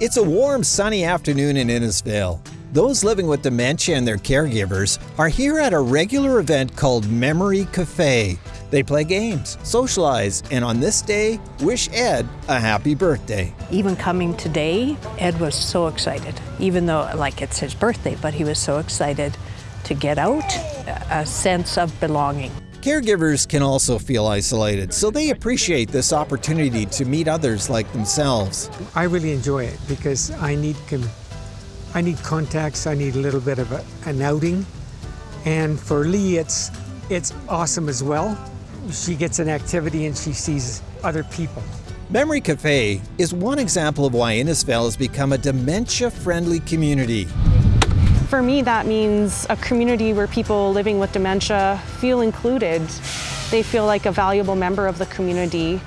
It's a warm, sunny afternoon in Innisfail. Those living with dementia and their caregivers are here at a regular event called Memory Cafe. They play games, socialize, and on this day, wish Ed a happy birthday. Even coming today, Ed was so excited, even though, like, it's his birthday, but he was so excited to get out, a sense of belonging. Caregivers can also feel isolated, so they appreciate this opportunity to meet others like themselves. I really enjoy it because I need I need contacts. I need a little bit of a, an outing, and for Lee, it's it's awesome as well. She gets an activity and she sees other people. Memory Cafe is one example of why Innisfail has become a dementia-friendly community. For me, that means a community where people living with dementia feel included. They feel like a valuable member of the community.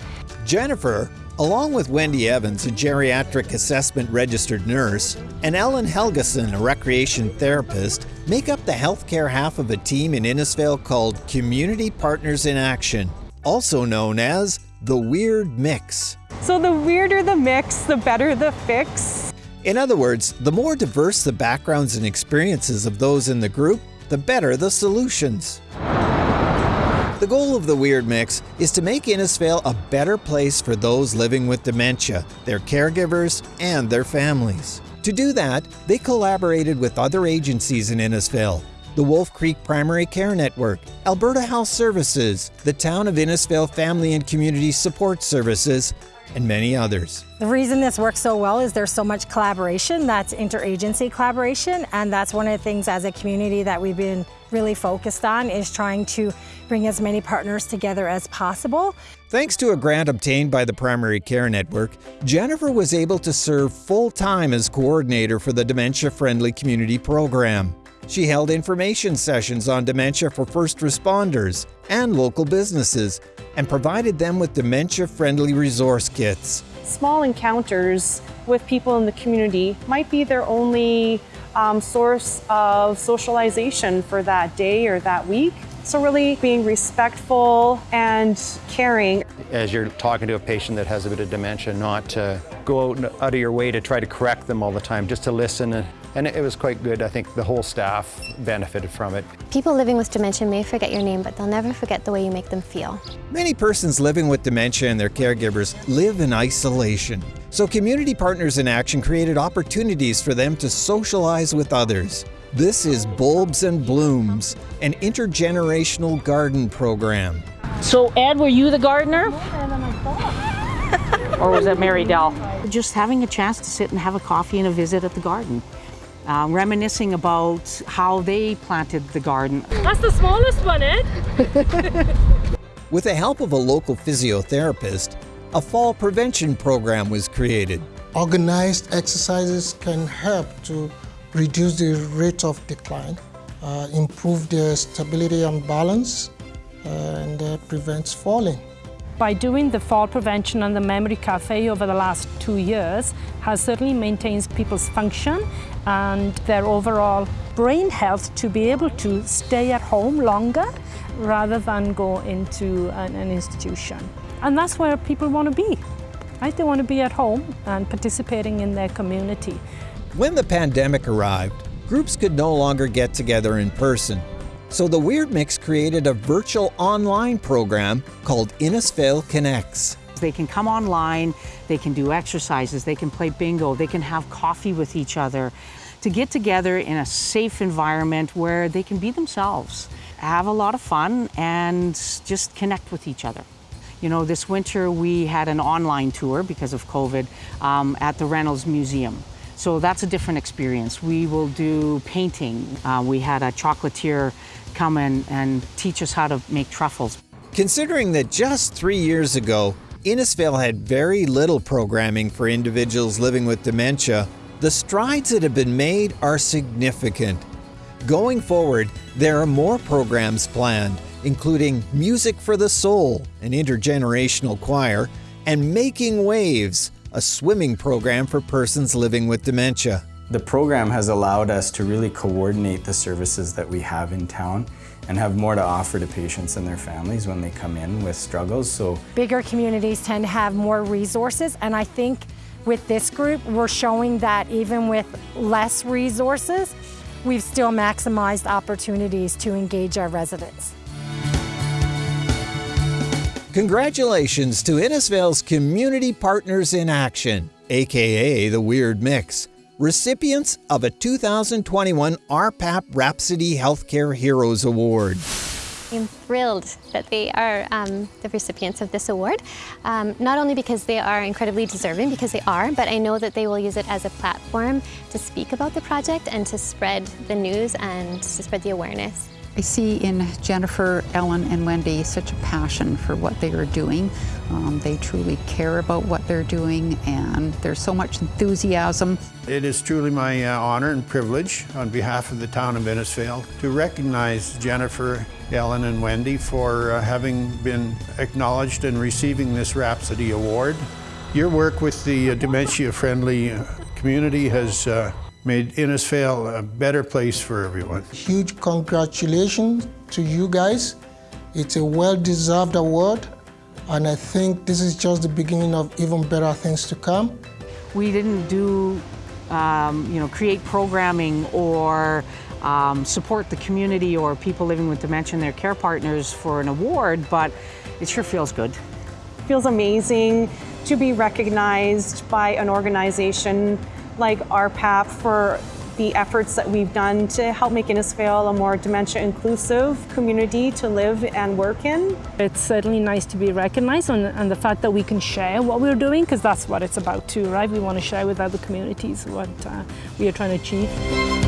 Jennifer, along with Wendy Evans, a geriatric assessment registered nurse, and Ellen Helgeson, a recreation therapist, make up the healthcare half of a team in Innisfail called Community Partners in Action, also known as the Weird Mix. So the weirder the mix, the better the fix. In other words, the more diverse the backgrounds and experiences of those in the group, the better the solutions. The goal of the Weird Mix is to make Innisfail a better place for those living with dementia, their caregivers, and their families. To do that, they collaborated with other agencies in Innisfail, the Wolf Creek Primary Care Network, Alberta Health Services, the Town of Innisfail Family and Community Support Services, and many others. The reason this works so well is there's so much collaboration, that's interagency collaboration, and that's one of the things as a community that we've been really focused on is trying to bring as many partners together as possible. Thanks to a grant obtained by the Primary Care Network, Jennifer was able to serve full-time as coordinator for the Dementia Friendly Community Program. She held information sessions on dementia for first responders and local businesses and provided them with dementia-friendly resource kits. Small encounters with people in the community might be their only um, source of socialization for that day or that week. So really being respectful and caring. As you're talking to a patient that has a bit of dementia, not to go out, out of your way to try to correct them all the time, just to listen and and it was quite good. I think the whole staff benefited from it. People living with dementia may forget your name, but they'll never forget the way you make them feel. Many persons living with dementia and their caregivers live in isolation. So Community Partners in Action created opportunities for them to socialize with others. This is Bulbs and Blooms, an intergenerational garden program. So Ed, were you the gardener? or was it Mary Dell? Just having a chance to sit and have a coffee and a visit at the garden uh, reminiscing about how they planted the garden. That's the smallest one, Ed. With the help of a local physiotherapist, a fall prevention program was created. Organized exercises can help to reduce the rate of decline, uh, improve their stability and balance, uh, and uh, prevents falling. By doing the fall prevention and the memory cafe over the last two years has certainly maintains people's function and their overall brain health to be able to stay at home longer rather than go into an, an institution. And that's where people want to be. Right? They want to be at home and participating in their community. When the pandemic arrived, groups could no longer get together in person. So the Weird Mix created a virtual online program called Innisfail Connects. They can come online, they can do exercises, they can play bingo, they can have coffee with each other to get together in a safe environment where they can be themselves, have a lot of fun, and just connect with each other. You know, this winter we had an online tour because of COVID um, at the Reynolds Museum. So that's a different experience. We will do painting. Uh, we had a chocolatier come in and teach us how to make truffles. Considering that just three years ago, Innisfail had very little programming for individuals living with dementia, the strides that have been made are significant. Going forward, there are more programs planned, including Music for the Soul, an intergenerational choir, and Making Waves, a swimming program for persons living with dementia. The program has allowed us to really coordinate the services that we have in town and have more to offer to patients and their families when they come in with struggles. So Bigger communities tend to have more resources and I think with this group, we're showing that even with less resources, we've still maximized opportunities to engage our residents. Congratulations to Innisfail's Community Partners in Action, aka the Weird Mix, recipients of a 2021 RPAP Rhapsody Healthcare Heroes Award. I'm thrilled that they are um, the recipients of this award, um, not only because they are incredibly deserving, because they are, but I know that they will use it as a platform to speak about the project and to spread the news and to spread the awareness. I see in Jennifer, Ellen, and Wendy such a passion for what they are doing. Um, they truly care about what they're doing, and there's so much enthusiasm. It is truly my uh, honor and privilege on behalf of the town of Innisfail to recognize Jennifer, Ellen, and Wendy for uh, having been acknowledged and receiving this Rhapsody Award. Your work with the uh, dementia-friendly uh, community has uh, made Innisfail a better place for everyone. Huge congratulations to you guys. It's a well-deserved award, and I think this is just the beginning of even better things to come. We didn't do, um, you know, create programming or um, support the community or people living with dementia and their care partners for an award, but it sure feels good. It feels amazing to be recognized by an organization like RPAP for the efforts that we've done to help make Innisfail a more dementia inclusive community to live and work in. It's certainly nice to be recognized and, and the fact that we can share what we're doing because that's what it's about too, right? We want to share with other communities what uh, we are trying to achieve.